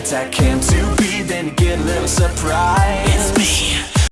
i came to be Then you get a little surprise.